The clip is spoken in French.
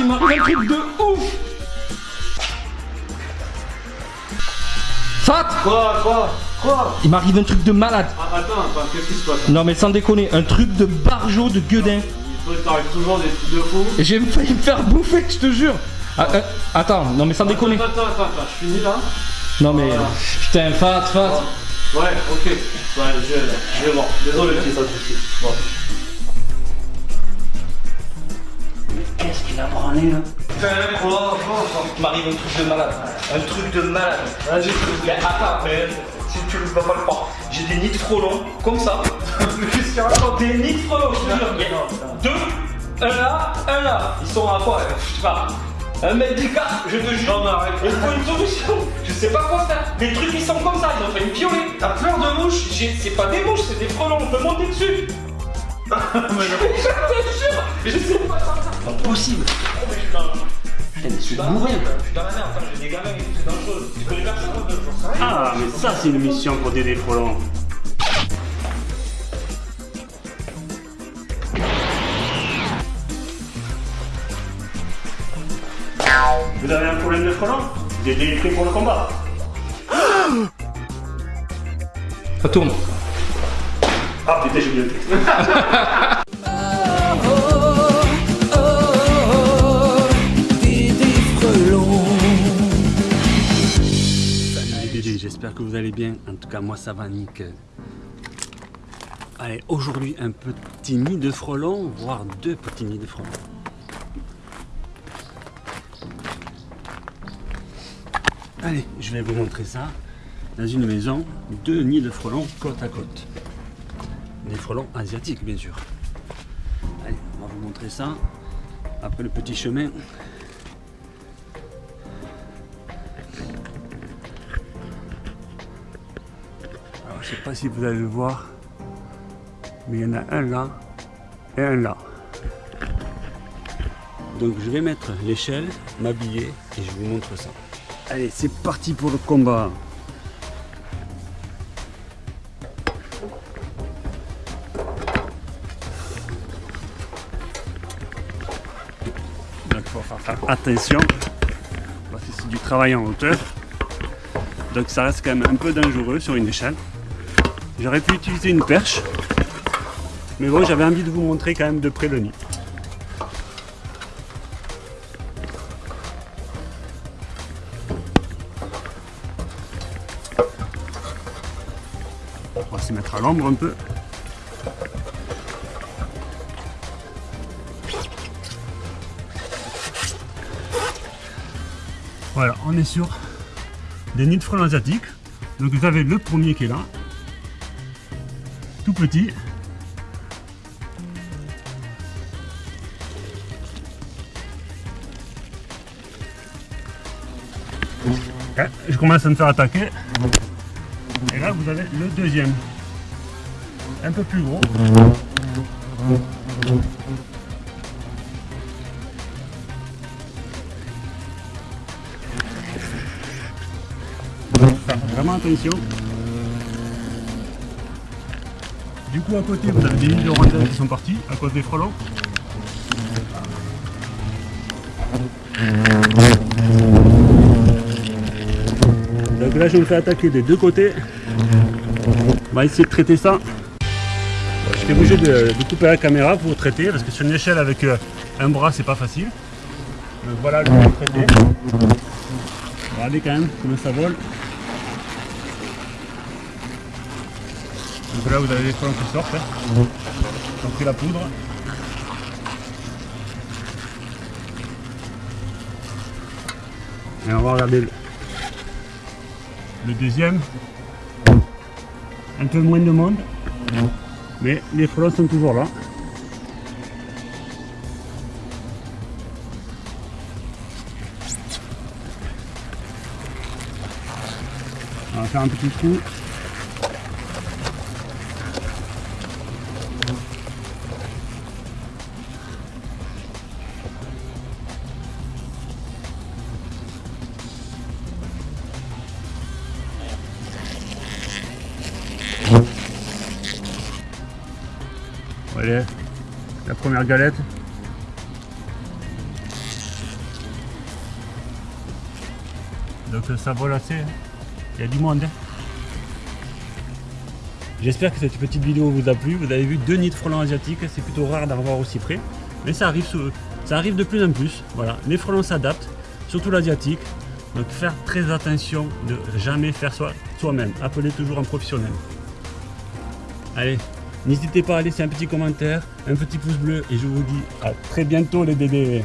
il m'arrive un truc de ouf Fat Quoi Quoi Quoi? Il m'arrive un truc de malade. ah, Attends, attends, qu'est-ce qui se passe? Non mais sans déconner, un truc de barjot de gueudin. Il t'arrive toujours des trucs de fou. J'ai failli me faire bouffer, je te jure. Ah, euh, attends, non mais sans déconner. Attends, attends, attends, je finis là. Non mais Voilà. putain, fat, fat. Ouais, ok. Ouais, je, je vais voir. Désolé, ça suffit. Bon. A branlé là Putain, quoi m'arrive un truc de malade. Un truc de malade. Vas-y, Mais attends, mais si tu ne vas pas le croire, j'ai des nids de frelons comme ça. qu'est-ce qu'il raconte Des nids de frelons, je te jure. Deux, un là, un là. Ils sont à quoi Je sais pas. Un mètre d'écart, je te jure. Non, mais arrête. Il faut une solution. Je sais pas quoi faire. Les trucs ils sont comme ça, ils ont fait me violer. T'as peur de mouches C'est pas des mouches, c'est des frelons, on peut monter dessus. Je te jure, je sais pas. Possible. Putain, mais je suis dans la merde. Je suis dans la merde. Attends, j'ai des gamins et tout, c'est dangereux. Tu connais personne un peu J'en sais rien. Ah, mais ça, c'est une mission pour des frelons. Vous avez un problème de frelons Des prêt pour le combat Ça tourne. Ah putain, j'ai oublié le texte. j'espère que vous allez bien. En tout cas, moi ça va nickel. Allez, aujourd'hui un petit nid de frelons, voire deux petits nids de frelons. Allez, je vais vous montrer ça. Dans une maison, deux nids de frelons côte à côte. Des frelons asiatiques, bien sûr. Allez, on va vous montrer ça. Après le petit chemin. Je sais pas si vous allez le voir, mais il y en a un là et un là. Donc je vais mettre l'échelle, m'habiller et je vous montre ça. Allez, c'est parti pour le combat. Donc il faut faire attention. Parce que c'est du travail en hauteur. Donc ça reste quand même un peu dangereux sur une échelle. J'aurais pu utiliser une perche. Mais bon, j'avais envie de vous montrer quand même de près le nid. On va se mettre à l'ombre un peu. Voilà, on est sur des nids de frelons asiatiques. Donc vous avez le premier qui est là, tout petit. Ouais, je commence à me faire attaquer. Et là vous avez le deuxième. Un peu plus gros. Vraiment attention. Du coup à côté vous avez des lignes de qui sont parties à cause des frelons. Donc là je me fais attaquer des deux côtés. On va essayer de traiter ça. J'étais obligé de, de couper la caméra pour traiter parce que sur une échelle avec euh, un bras c'est pas facile. Donc voilà le traité. Regardez quand même comment ça vole. Donc là vous avez les frelons qui sortent. Hein. Ont pris la poudre. Et on va regarder le, le deuxième. Un peu moins de monde. Mais les frelons sont toujours là. On va faire un petit trou. Allez, la première galette. Donc ça vole assez. hein. Il y a du monde. hein. J'espère que cette petite vidéo vous a plu. Vous avez vu deux nids de frelons asiatiques. C'est plutôt rare d'en voir aussi près. Mais ça arrive, ça arrive de plus en plus. Voilà. Les frelons s'adaptent, surtout l'asiatique. Donc faire très attention de jamais faire soi- soi-même. Appelez toujours un professionnel. Allez, n'hésitez pas à laisser un petit commentaire, un petit pouce bleu et je vous dis à très bientôt les bébés.